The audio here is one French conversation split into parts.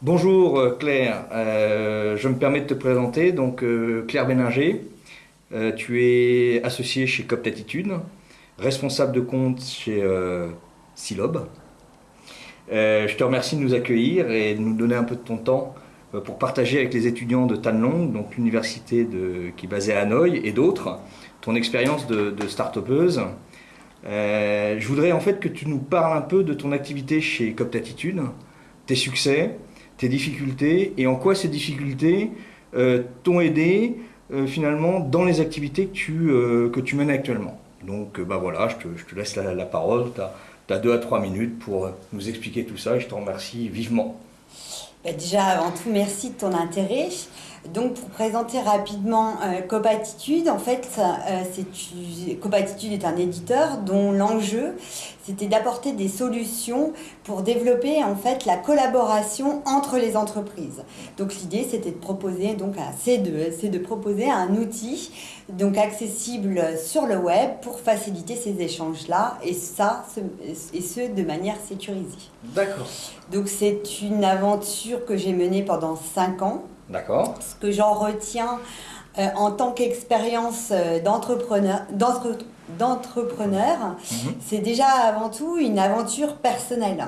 Bonjour euh, Claire, euh, je me permets de te présenter. Donc euh, Claire Béninger, tu es associée chez Copt Attitude, responsable de compte chez Silob. je te remercie de nous accueillir et de nous donner un peu de ton temps pour partager avec les étudiants de Tanlong, donc l'université qui est basée à Hanoï, et d'autres, ton expérience de, de start-upeuse. Je voudrais en fait que tu nous parles un peu de ton activité chez Copt Attitude, tes succès, tes difficultés et en quoi ces difficultés euh, t'ont aidé euh, finalement dans les activités que tu, euh, que tu mènes actuellement. Donc bah voilà, je te, laisse la, parole, tu as, deux à trois minutes pour nous expliquer tout ça et je te remercie vivement. Bah, déjà, avant tout, merci de ton intérêt. Donc, pour présenter rapidement euh, Copatitude, en fait, euh, Copatitude est un éditeur dont l'enjeu, c'était d'apporter des solutions pour développer en fait la collaboration entre les entreprises. Donc, l'idée, c'était de proposer donc c'est de, proposer un outil donc accessible sur le web pour faciliter ces échanges-là et ça, et ce de manière sécurisée. D'accord. Donc, c'est une aventure que j'ai menée pendant cinq ans. D'accord. Ce que j'en retiens euh, en tant qu'expérience euh, d'entrepreneur, d'entrepreneur, mhm. c'est déjà avant tout une aventure personnelle.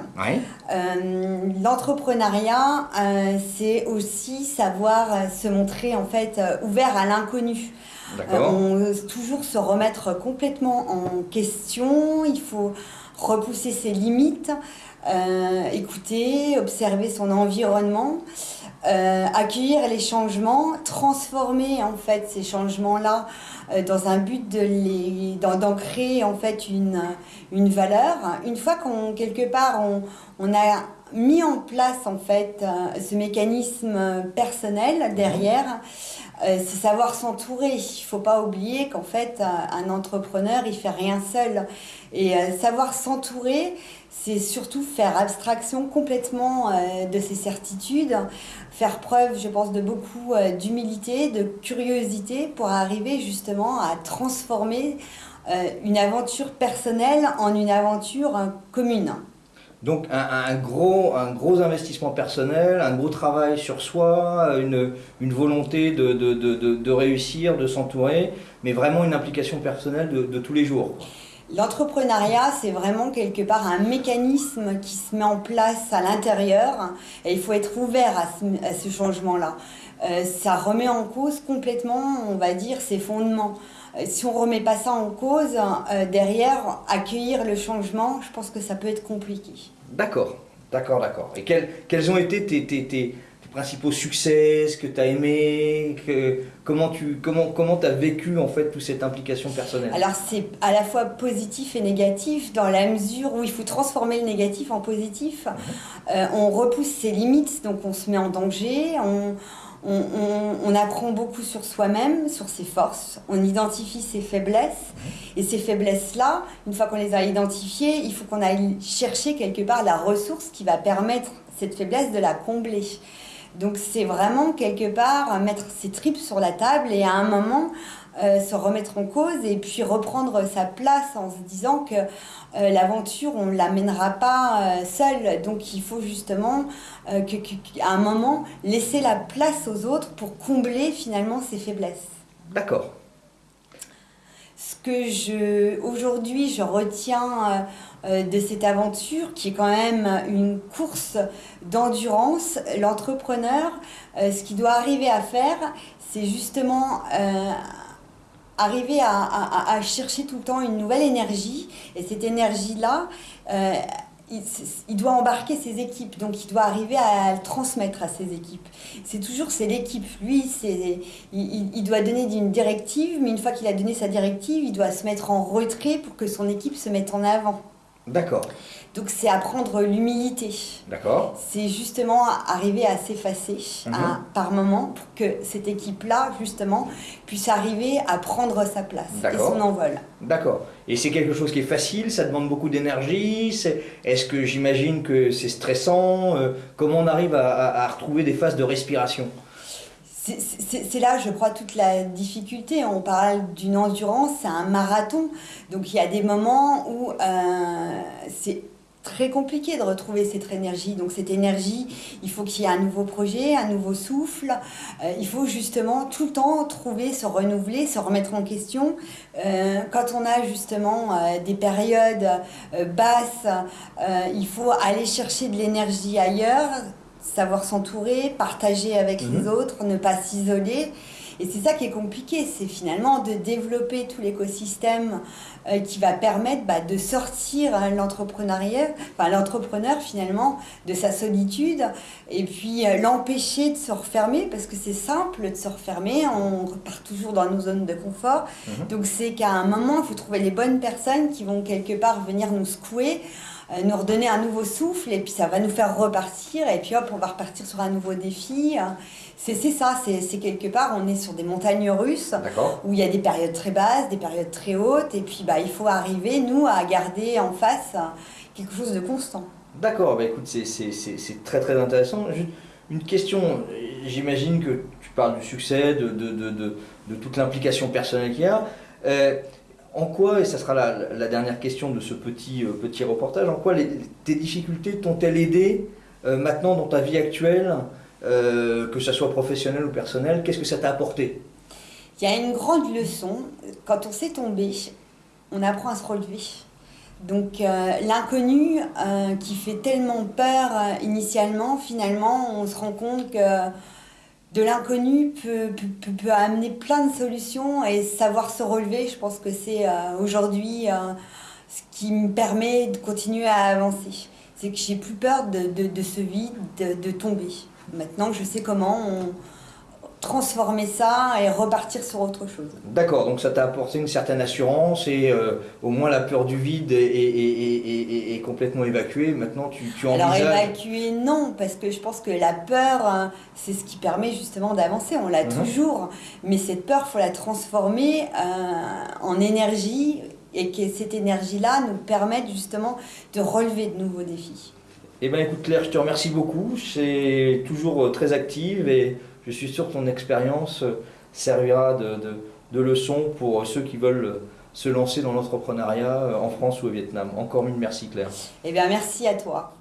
Euh, l'entrepreneuriat, c'est aussi savoir se montrer en fait ouvert à l'inconnu. on toujours se remettre complètement en question. Il faut repousser ses limites, écouter, observer son environnement. Euh, accueillir les changements, transformer en fait ces changements-là euh, dans un but de les, d'en, créer en fait une, une valeur. Une fois qu'on quelque part on, on a mis en place en fait euh, ce mécanisme personnel derrière, c'est savoir s'entourer. Il faut pas oublier qu'en fait un entrepreneur il fait rien seul et savoir s'entourer c'est surtout faire abstraction complètement euh, de ses certitudes, faire preuve, je pense, de beaucoup euh, d'humilité, de curiosité pour arriver justement à transformer euh, une aventure personnelle en une aventure commune. Donc un, gros, un gros investissement personnel, un gros travail sur soi, une, volonté de, de, de, de réussir, de s'entourer, mais vraiment une implication personnelle de, tous les jours. L'entrepreneuriat, c'est vraiment quelque part un mécanisme qui se met en place à l'intérieur et il faut être ouvert à ce, changement-là. Euh, ça remet en cause complètement, on va dire, ses fondements. Euh, si on ne remet pas ça en cause, euh, derrière, accueillir le changement, je pense que ça peut être compliqué. D'accord, d'accord, d'accord. Et quels, quels ont été tes, tes, tes principaux succès, ce que tu as aimé, que, comment tu comment, comment as vécu en fait toute cette implication personnelle? Alors c'est à la fois positif et négatif dans la mesure où il faut transformer le négatif en positif. Mhm. Euh, on repousse ses limites, donc on se met en danger, on, on, on, apprend beaucoup sur soi-même, sur ses forces, on identifie ses faiblesses. Mhm. Et ces faiblesses-là, une fois qu'on les a identifiées, il faut qu'on aille chercher quelque part la ressource qui va permettre cette faiblesse de la combler. Donc c'est vraiment quelque part mettre ses tripes sur la table et à un moment euh, se remettre en cause et puis reprendre sa place en se disant que euh, l'aventure on ne l'amènera pas euh, seul. Donc il faut justement qu'à un moment laisser la place aux autres pour combler finalement ses faiblesses. D'accord ce que je aujourd'hui je retiens euh, euh, de cette aventure qui est quand même une course d'endurance, l'entrepreneur, euh, ce qu'il doit arriver à faire, c'est justement arriver à, chercher tout le temps une nouvelle énergie. Et cette énergie-là, il, doit embarquer ses équipes, donc il doit arriver à le transmettre à ses équipes. C'est toujours, c'est l'équipe. Lui, il, doit donner une directive, mais une fois qu'il a donné sa directive, il doit se mettre en retrait pour que son équipe se mette en avant. D'accord. Donc c'est apprendre l'humilité. D'accord. C'est justement arriver à s'effacer mhm. par moment pour que cette équipe-là, justement, puisse arriver à prendre sa place et son envol. D'accord. Et c'est quelque chose qui est facile, ça demande beaucoup d'énergie. Est-ce que j'imagine que c'est stressant euh, Comment on arrive à retrouver des phases de respiration? C'est là, je crois, toute la difficulté. On parle d'une endurance, c'est un marathon. Donc il y a des moments où euh, c'est très compliqué de retrouver cette énergie. Donc cette énergie, il faut qu'il y ait un nouveau projet, un nouveau souffle. Euh, il faut justement tout le temps trouver, se renouveler, se remettre en question. Euh, quand on a justement des périodes basses, il faut aller chercher de l'énergie ailleurs, savoir s'entourer, partager avec les mhm. autres, ne pas s'isoler. Et c'est ça qui est compliqué, c'est finalement de développer tout l'écosystème euh, qui va permettre bah, de sortir l'entrepreneuriat, enfin l'entrepreneur finalement de sa solitude et puis euh, l'empêcher de se refermer parce que c'est simple de se refermer, on repart toujours dans nos zones de confort. Mhm. Donc c'est qu'à un moment, il faut trouver les bonnes personnes qui vont quelque part venir nous secouer nous redonner un nouveau souffle et puis ça va nous faire repartir et puis hop, on va repartir sur un nouveau défi. C'est ça, c'est quelque part, on est sur des montagnes russes où il y a des périodes très basses, des périodes très hautes et puis bah, il faut arriver, nous, à garder en face quelque chose de constant. D'accord, bah, écoute, c'est très très intéressant. Une question, j'imagine que tu parles du succès, de, de, de, de toute l'implication personnelle qu'il y a. Euh, en quoi, et ça sera la, dernière question de ce petit, euh, petit reportage, en quoi tes difficultés t'ont-elles aidé euh, maintenant dans ta vie actuelle, euh, que ce soit professionnel ou personnel Qu'est-ce que ça t'a apporté? Il y a une grande leçon. Quand on s'est tombé, on apprend à se relever. Donc l'inconnu qui fait tellement peur initialement, finalement, on se rend compte que de l'inconnu peut, amener plein de solutions et savoir se relever, je pense que c'est euh, aujourd'hui euh, ce qui me permet de continuer à avancer. C'est que j'ai plus peur de, ce vide, de, tomber. Maintenant, je sais comment transformer ça et repartir sur autre chose. D'accord, donc ça t'a apporté une certaine assurance et euh, au moins la peur du vide est, complètement évacuée. Maintenant, tu, tu envisages... Alors évacuée, non, parce que je pense que la peur, hein, c'est ce qui permet justement d'avancer. On l'a mhm. toujours, mais cette peur, faut la transformer euh, en énergie et que cette énergie-là nous permette justement de relever de nouveaux défis. Eh bien écoute Claire, je te remercie beaucoup. C'est toujours euh, très active et je suis sûr que ton expérience euh, servira de, de, leçon pour ceux qui veulent euh, se lancer dans l'entrepreneuriat euh, en France ou au Vietnam. Encore mille merci Claire. Eh bien merci à toi.